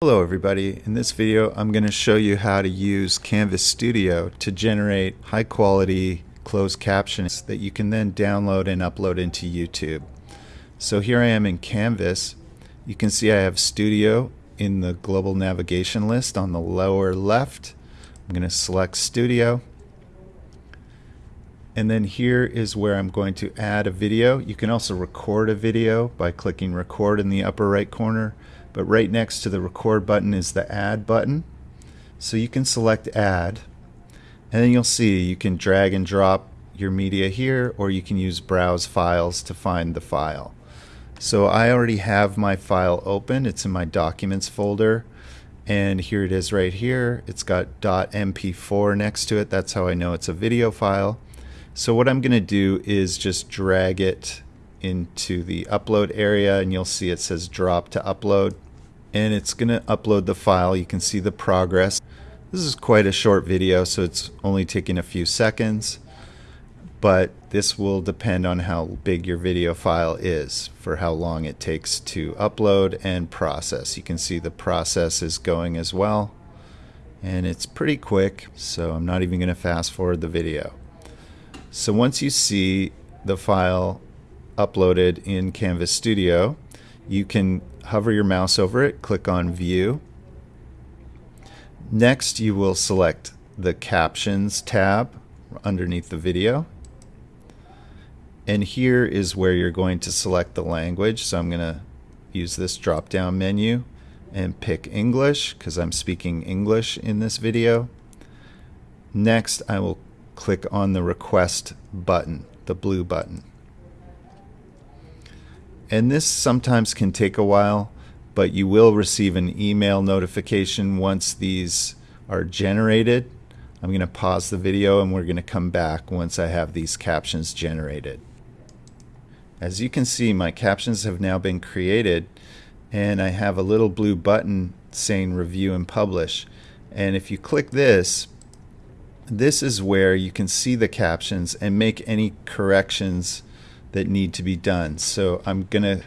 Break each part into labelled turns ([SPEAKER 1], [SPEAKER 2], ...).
[SPEAKER 1] Hello everybody, in this video I'm going to show you how to use Canvas Studio to generate high quality closed captions that you can then download and upload into YouTube. So here I am in Canvas. You can see I have Studio in the global navigation list on the lower left. I'm going to select Studio. And then here is where I'm going to add a video. You can also record a video by clicking record in the upper right corner but right next to the record button is the add button. So you can select add and then you'll see you can drag and drop your media here or you can use browse files to find the file. So I already have my file open. It's in my documents folder and here it is right here. It's got .mp4 next to it. That's how I know it's a video file. So what I'm going to do is just drag it into the upload area and you'll see it says drop to upload and it's going to upload the file. You can see the progress. This is quite a short video, so it's only taking a few seconds, but this will depend on how big your video file is for how long it takes to upload and process. You can see the process is going as well, and it's pretty quick, so I'm not even going to fast forward the video. So once you see the file uploaded in Canvas Studio, you can hover your mouse over it, click on View. Next, you will select the Captions tab underneath the video. And here is where you're going to select the language. So I'm going to use this drop down menu and pick English because I'm speaking English in this video. Next, I will click on the request button, the blue button. And this sometimes can take a while, but you will receive an email notification once these are generated. I'm going to pause the video and we're going to come back once I have these captions generated. As you can see, my captions have now been created and I have a little blue button saying review and publish. And if you click this, this is where you can see the captions and make any corrections that need to be done. So I'm going to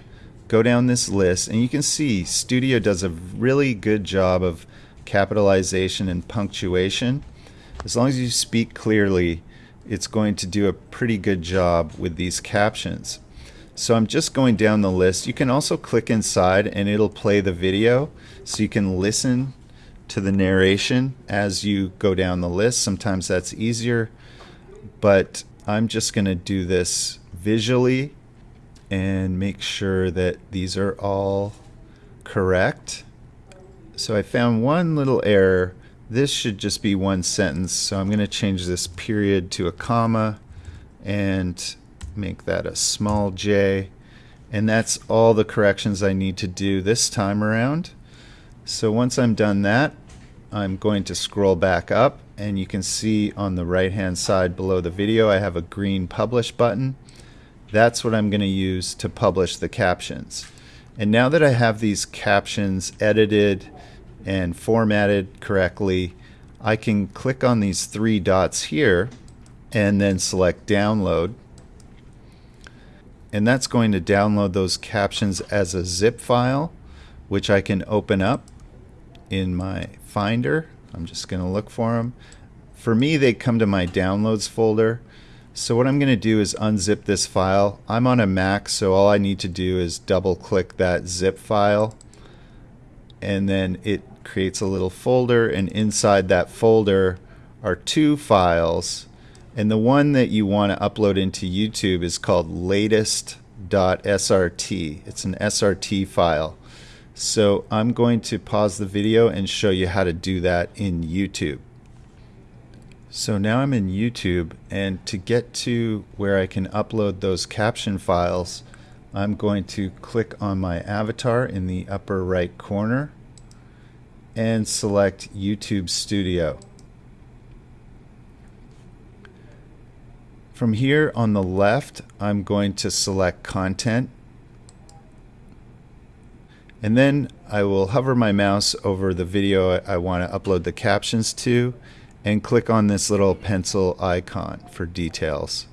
[SPEAKER 1] go down this list and you can see Studio does a really good job of capitalization and punctuation. As long as you speak clearly, it's going to do a pretty good job with these captions. So I'm just going down the list. You can also click inside and it'll play the video so you can listen to the narration as you go down the list. Sometimes that's easier, but I'm just going to do this visually and make sure that these are all correct. So I found one little error. This should just be one sentence. So I'm going to change this period to a comma and make that a small j. And that's all the corrections I need to do this time around. So once I'm done that, I'm going to scroll back up and you can see on the right hand side below the video I have a green publish button. That's what I'm going to use to publish the captions. And now that I have these captions edited and formatted correctly, I can click on these three dots here and then select download. And that's going to download those captions as a zip file, which I can open up in my Finder. I'm just going to look for them. For me, they come to my downloads folder. So what I'm going to do is unzip this file. I'm on a Mac, so all I need to do is double click that zip file and then it creates a little folder and inside that folder are two files and the one that you want to upload into YouTube is called latest.srt. It's an SRT file. So I'm going to pause the video and show you how to do that in YouTube. So now I'm in YouTube and to get to where I can upload those caption files I'm going to click on my avatar in the upper right corner and select YouTube Studio. From here on the left I'm going to select content and then I will hover my mouse over the video I want to upload the captions to and click on this little pencil icon for details.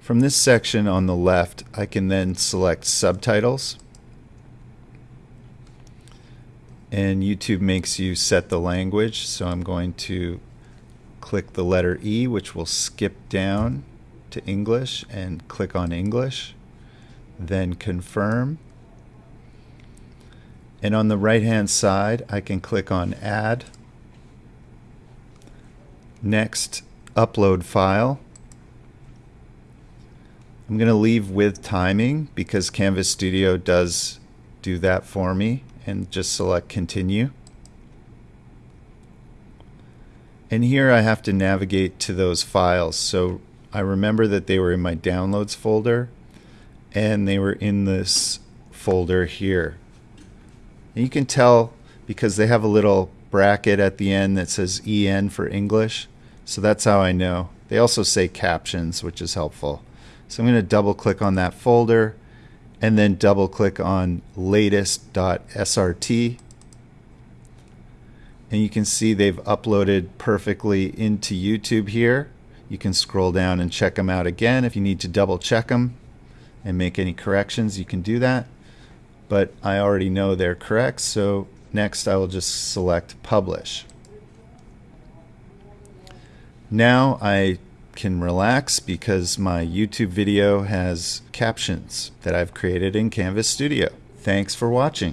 [SPEAKER 1] From this section on the left, I can then select subtitles. and YouTube makes you set the language. So I'm going to click the letter E, which will skip down to English, and click on English. Then confirm. And on the right hand side, I can click on Add. Next, Upload File. I'm going to leave with timing because Canvas Studio does do that for me and just select continue. And here I have to navigate to those files. So I remember that they were in my downloads folder and they were in this folder here. And you can tell because they have a little bracket at the end that says EN for English. So that's how I know. They also say captions, which is helpful. So I'm going to double click on that folder and then double click on latest.srt and you can see they've uploaded perfectly into YouTube here. You can scroll down and check them out again if you need to double check them and make any corrections you can do that but I already know they're correct so next I will just select publish. Now I can relax because my YouTube video has captions that I've created in Canvas Studio. Thanks for watching.